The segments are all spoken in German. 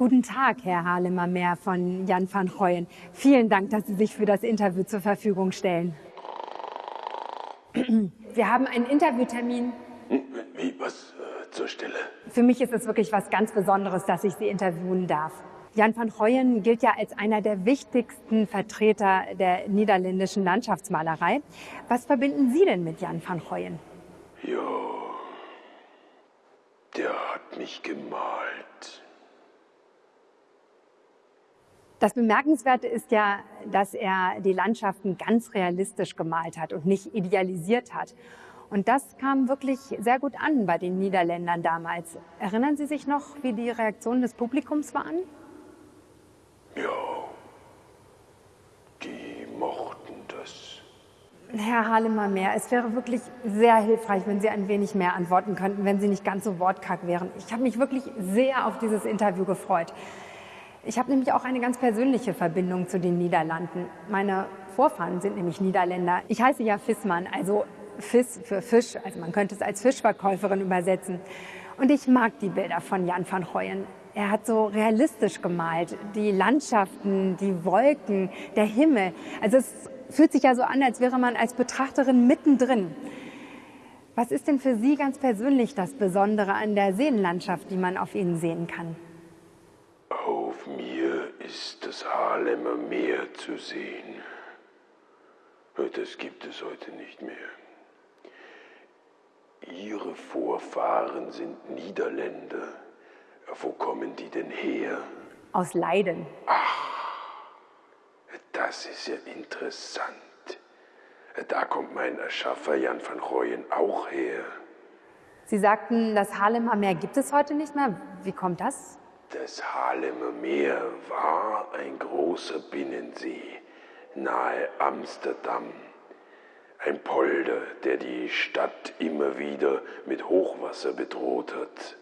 Guten Tag, Herr Halemer-Mehr von Jan van Rooyen. Vielen Dank, dass Sie sich für das Interview zur Verfügung stellen. Wir haben einen Interviewtermin. Wie, was äh, zur Stelle? Für mich ist es wirklich was ganz Besonderes, dass ich Sie interviewen darf. Jan van Rooyen gilt ja als einer der wichtigsten Vertreter der niederländischen Landschaftsmalerei. Was verbinden Sie denn mit Jan van Rooyen? Ja, der hat mich gemalt. Das Bemerkenswerte ist ja, dass er die Landschaften ganz realistisch gemalt hat und nicht idealisiert hat. Und das kam wirklich sehr gut an bei den Niederländern damals. Erinnern Sie sich noch, wie die Reaktionen des Publikums waren? Ja, die mochten das. Herr Halemer-Mehr, es wäre wirklich sehr hilfreich, wenn Sie ein wenig mehr antworten könnten, wenn Sie nicht ganz so wortkarg wären. Ich habe mich wirklich sehr auf dieses Interview gefreut. Ich habe nämlich auch eine ganz persönliche Verbindung zu den Niederlanden. Meine Vorfahren sind nämlich Niederländer. Ich heiße ja Fissmann, also Fiss für Fisch, also man könnte es als Fischverkäuferin übersetzen. Und ich mag die Bilder von Jan van Rooyen. Er hat so realistisch gemalt, die Landschaften, die Wolken, der Himmel. Also es fühlt sich ja so an, als wäre man als Betrachterin mittendrin. Was ist denn für Sie ganz persönlich das Besondere an der Seenlandschaft, die man auf Ihnen sehen kann? Auf mir ist das Haarlemmer Meer zu sehen. Das gibt es heute nicht mehr. Ihre Vorfahren sind Niederländer. Wo kommen die denn her? Aus Leiden. Das ist ja interessant. Da kommt mein Erschaffer Jan van Rooyen auch her. Sie sagten, das Haarlemmer Meer gibt es heute nicht mehr. Wie kommt das? Das Haarlemmer Meer war ein großer Binnensee nahe Amsterdam. Ein Polder, der die Stadt immer wieder mit Hochwasser bedroht hat.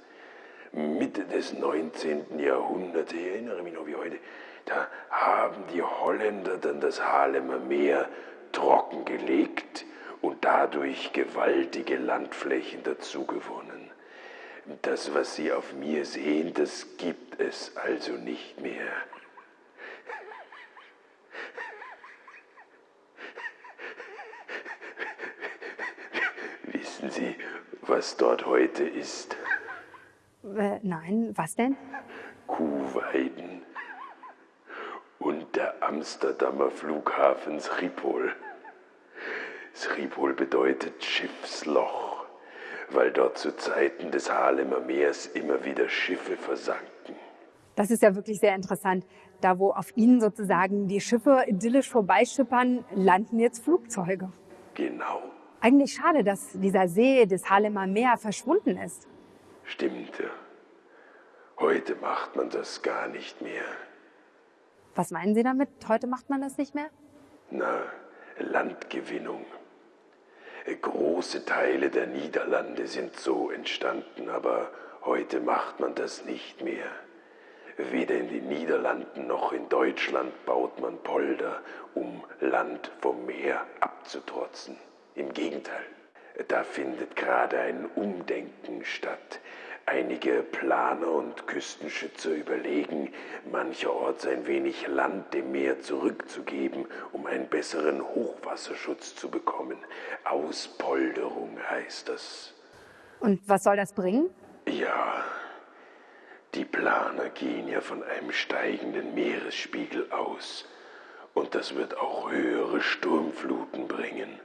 Mitte des 19. Jahrhunderts, ich erinnere mich noch wie heute, da haben die Holländer dann das Haarlemmer Meer trockengelegt und dadurch gewaltige Landflächen dazugewonnen. Das, was Sie auf mir sehen, das gibt es also nicht mehr. Wissen Sie, was dort heute ist? Äh, nein, was denn? Kuhweiden und der Amsterdamer Flughafen Schiphol. Schiphol bedeutet Schiffsloch, weil dort zu Zeiten des Haarlemmer Meers immer wieder Schiffe versanken. Das ist ja wirklich sehr interessant. Da, wo auf Ihnen sozusagen die Schiffe idyllisch vorbeischippern, landen jetzt Flugzeuge. Genau, Eigentlich schade, dass dieser See des Haarlemmer Meer verschwunden ist. stimmt ja. Heute macht man das gar nicht mehr. Was meinen Sie damit? Heute macht man das nicht mehr? Na, Landgewinnung. Große Teile der Niederlande sind so entstanden, aber heute macht man das nicht mehr. Weder in den Niederlanden noch in Deutschland baut man Polder, um Land vom Meer abzutrotzen. Im Gegenteil, da findet gerade ein Umdenken statt. Einige Planer und Küstenschützer überlegen, mancherorts ein wenig Land dem Meer zurückzugeben, um einen besseren Hochwasserschutz zu bekommen. Auspolderung heißt das. Und was soll das bringen? Ja, die Planer gehen ja von einem steigenden Meeresspiegel aus. Und das wird auch höhere Sturmfluten bringen.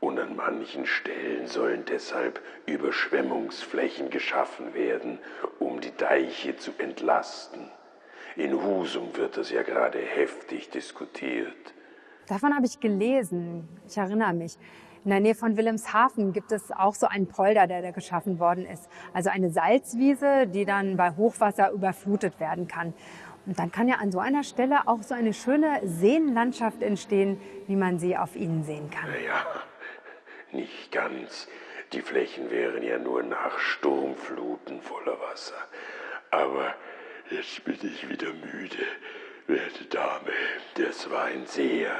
Und an manchen Stellen sollen deshalb Überschwemmungsflächen geschaffen werden, um die Deiche zu entlasten. In Husum wird das ja gerade heftig diskutiert. Davon habe ich gelesen. Ich erinnere mich. In der Nähe von Wilhelmshaven gibt es auch so einen Polder, der da geschaffen worden ist. Also eine Salzwiese, die dann bei Hochwasser überflutet werden kann. Und dann kann ja an so einer Stelle auch so eine schöne Seenlandschaft entstehen, wie man sie auf ihnen sehen kann. Naja, nicht ganz. Die Flächen wären ja nur nach Sturmfluten voller Wasser. Aber jetzt bin ich wieder müde. Werte Dame, das war ein sehr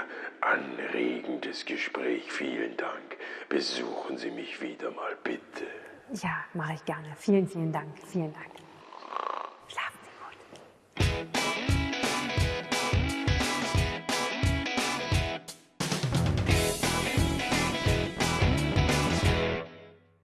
anregendes Gespräch. Vielen Dank. Besuchen Sie mich wieder mal, bitte. Ja, mache ich gerne. Vielen, vielen Dank. Vielen Dank.